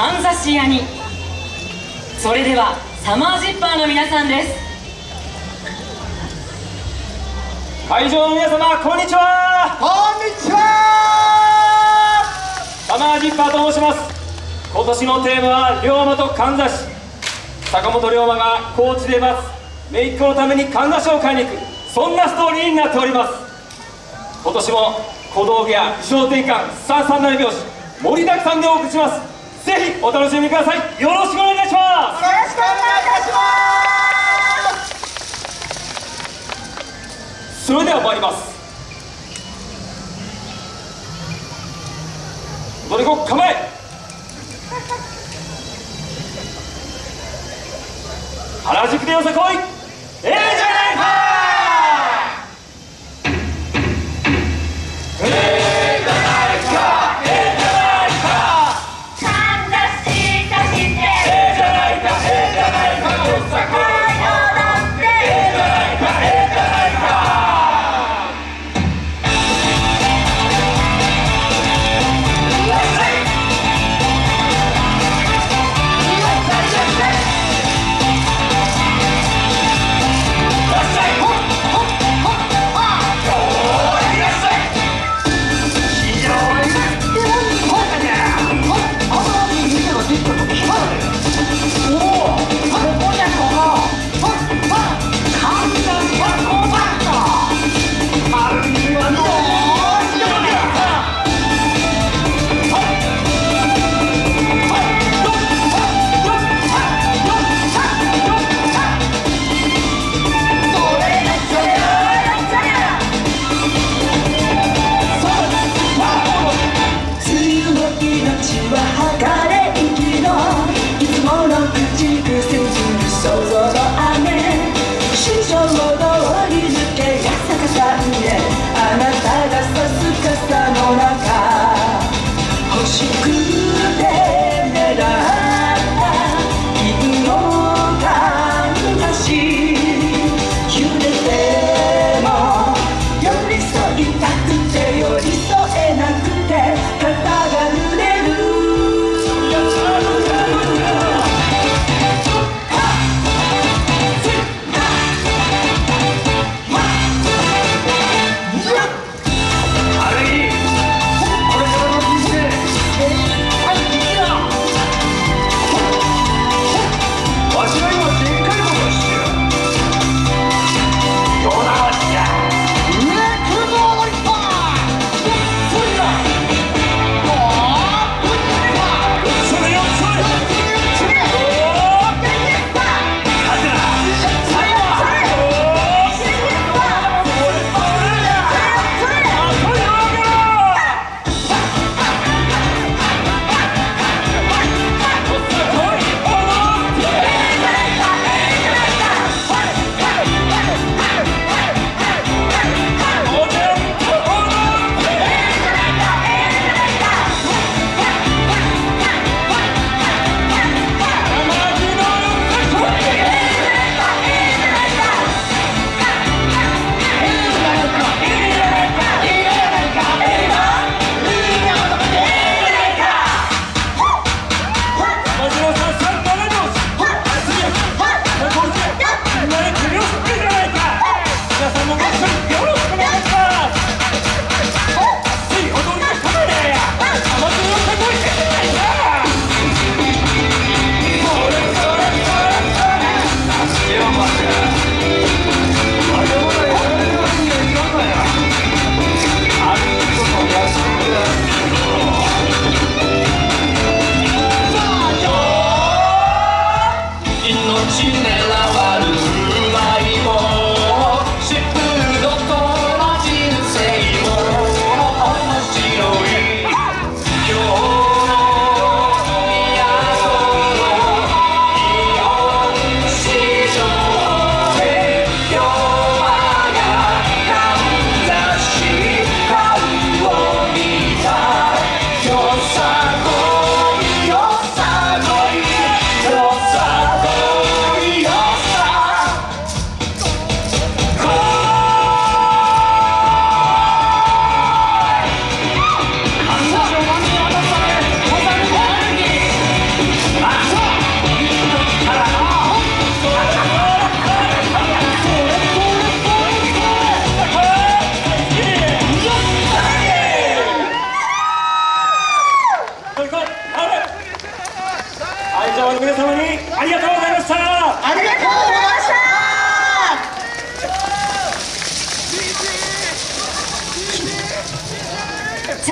かんざし屋に。それではサマージッパーの皆さんです。会場の皆様こんにちは。こんにちは。サマージッパーと申します。今年のテーマは龍馬とかんざし坂本龍馬が高知で待つ姪っ子のためにかんざしを買いに行く。そんなストーリーになっております。今年も小道具や衣装転換三三なり拍子盛りだくさんでお送りしますぜひお楽しみください。よろしくお願いします。よろしくお願いいたします。それでは参ります。踊り子構え。原宿でよさこい。皆様にありがとうございました。ありがとうございました。